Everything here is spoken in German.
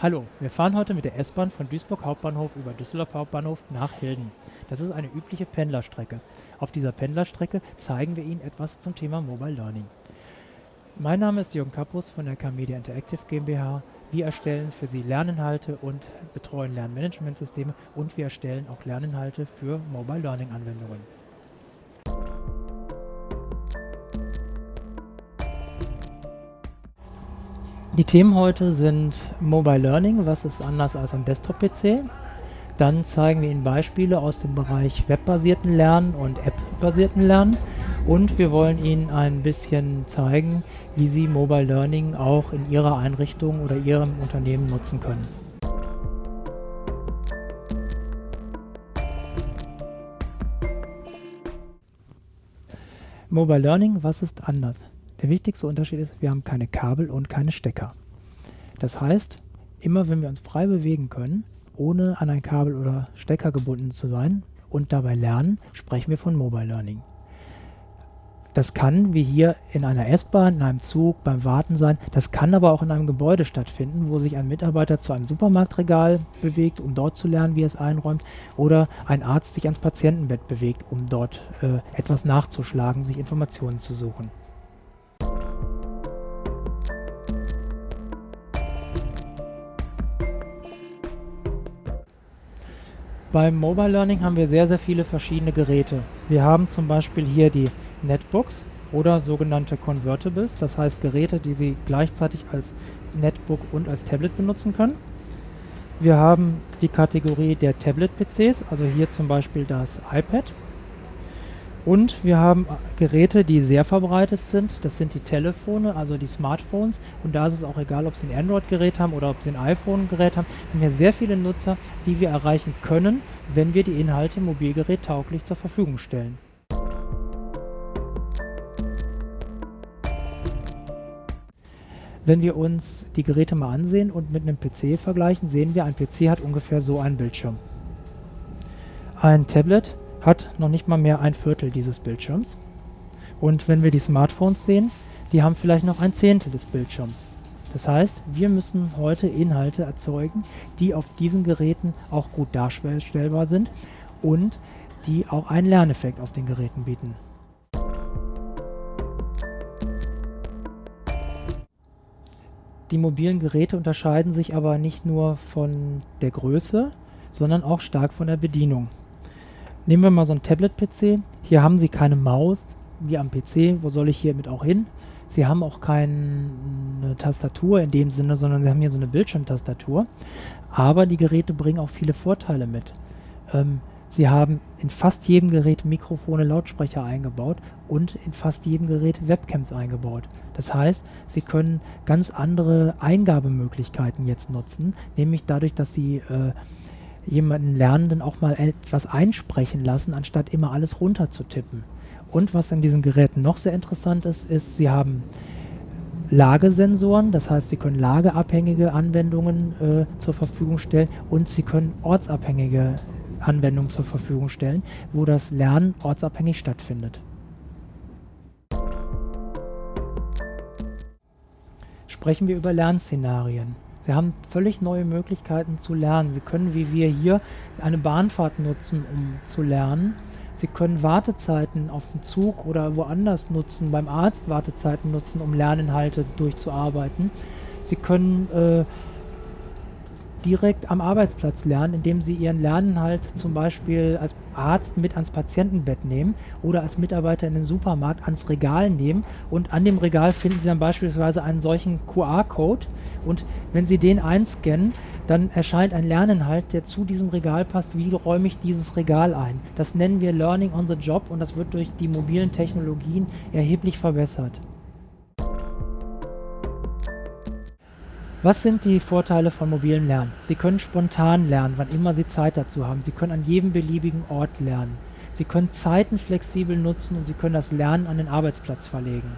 Hallo, wir fahren heute mit der S-Bahn von Duisburg Hauptbahnhof über Düsseldorf Hauptbahnhof nach Hilden. Das ist eine übliche Pendlerstrecke. Auf dieser Pendlerstrecke zeigen wir Ihnen etwas zum Thema Mobile Learning. Mein Name ist Jürgen Kappus von der K-Media Interactive GmbH. Wir erstellen für Sie Lerninhalte und betreuen Lernmanagementsysteme und wir erstellen auch Lerninhalte für Mobile Learning Anwendungen. Die Themen heute sind Mobile Learning, was ist anders als am Desktop-PC. Dann zeigen wir Ihnen Beispiele aus dem Bereich webbasierten Lernen und App-basierten Lernen. Und wir wollen Ihnen ein bisschen zeigen, wie Sie Mobile Learning auch in Ihrer Einrichtung oder Ihrem Unternehmen nutzen können. Mobile Learning, was ist anders? Der wichtigste Unterschied ist, wir haben keine Kabel und keine Stecker. Das heißt, immer wenn wir uns frei bewegen können, ohne an ein Kabel oder Stecker gebunden zu sein und dabei lernen, sprechen wir von Mobile Learning. Das kann, wie hier in einer S-Bahn, in einem Zug, beim Warten sein. Das kann aber auch in einem Gebäude stattfinden, wo sich ein Mitarbeiter zu einem Supermarktregal bewegt, um dort zu lernen, wie er es einräumt. Oder ein Arzt sich ans Patientenbett bewegt, um dort äh, etwas nachzuschlagen, sich Informationen zu suchen. Beim Mobile Learning haben wir sehr, sehr viele verschiedene Geräte. Wir haben zum Beispiel hier die Netbooks oder sogenannte Convertibles, das heißt Geräte, die Sie gleichzeitig als Netbook und als Tablet benutzen können. Wir haben die Kategorie der Tablet-PCs, also hier zum Beispiel das iPad und wir haben Geräte, die sehr verbreitet sind. Das sind die Telefone, also die Smartphones. Und da ist es auch egal, ob Sie ein Android-Gerät haben oder ob Sie ein iPhone-Gerät haben. Wir haben hier sehr viele Nutzer, die wir erreichen können, wenn wir die Inhalte Mobilgerät tauglich zur Verfügung stellen. Wenn wir uns die Geräte mal ansehen und mit einem PC vergleichen, sehen wir, ein PC hat ungefähr so einen Bildschirm. Ein Tablet hat noch nicht mal mehr ein Viertel dieses Bildschirms. Und wenn wir die Smartphones sehen, die haben vielleicht noch ein Zehntel des Bildschirms. Das heißt, wir müssen heute Inhalte erzeugen, die auf diesen Geräten auch gut darstellbar sind und die auch einen Lerneffekt auf den Geräten bieten. Die mobilen Geräte unterscheiden sich aber nicht nur von der Größe, sondern auch stark von der Bedienung. Nehmen wir mal so ein Tablet-PC. Hier haben Sie keine Maus wie am PC. Wo soll ich hiermit auch hin? Sie haben auch keine Tastatur in dem Sinne, sondern Sie haben hier so eine Bildschirmtastatur. Aber die Geräte bringen auch viele Vorteile mit. Ähm, Sie haben in fast jedem Gerät Mikrofone, Lautsprecher eingebaut und in fast jedem Gerät Webcams eingebaut. Das heißt, Sie können ganz andere Eingabemöglichkeiten jetzt nutzen, nämlich dadurch, dass Sie äh, jemanden Lernenden auch mal etwas einsprechen lassen, anstatt immer alles runter zu tippen. Und was an diesen Geräten noch sehr interessant ist, ist, sie haben Lagesensoren, das heißt, sie können lageabhängige Anwendungen äh, zur Verfügung stellen und sie können ortsabhängige Anwendungen zur Verfügung stellen, wo das Lernen ortsabhängig stattfindet. Sprechen wir über Lernszenarien. Sie haben völlig neue Möglichkeiten zu lernen. Sie können, wie wir hier, eine Bahnfahrt nutzen, um zu lernen. Sie können Wartezeiten auf dem Zug oder woanders nutzen, beim Arzt Wartezeiten nutzen, um Lerninhalte durchzuarbeiten. Sie können äh, direkt am Arbeitsplatz lernen, indem sie ihren Lerninhalt zum Beispiel als Arzt mit ans Patientenbett nehmen oder als Mitarbeiter in den Supermarkt ans Regal nehmen und an dem Regal finden sie dann beispielsweise einen solchen QR-Code und wenn sie den einscannen, dann erscheint ein Lerninhalt, der zu diesem Regal passt. Wie räume ich dieses Regal ein? Das nennen wir Learning on the Job und das wird durch die mobilen Technologien erheblich verbessert. Was sind die Vorteile von mobilem Lernen? Sie können spontan lernen, wann immer Sie Zeit dazu haben. Sie können an jedem beliebigen Ort lernen. Sie können Zeiten flexibel nutzen und Sie können das Lernen an den Arbeitsplatz verlegen.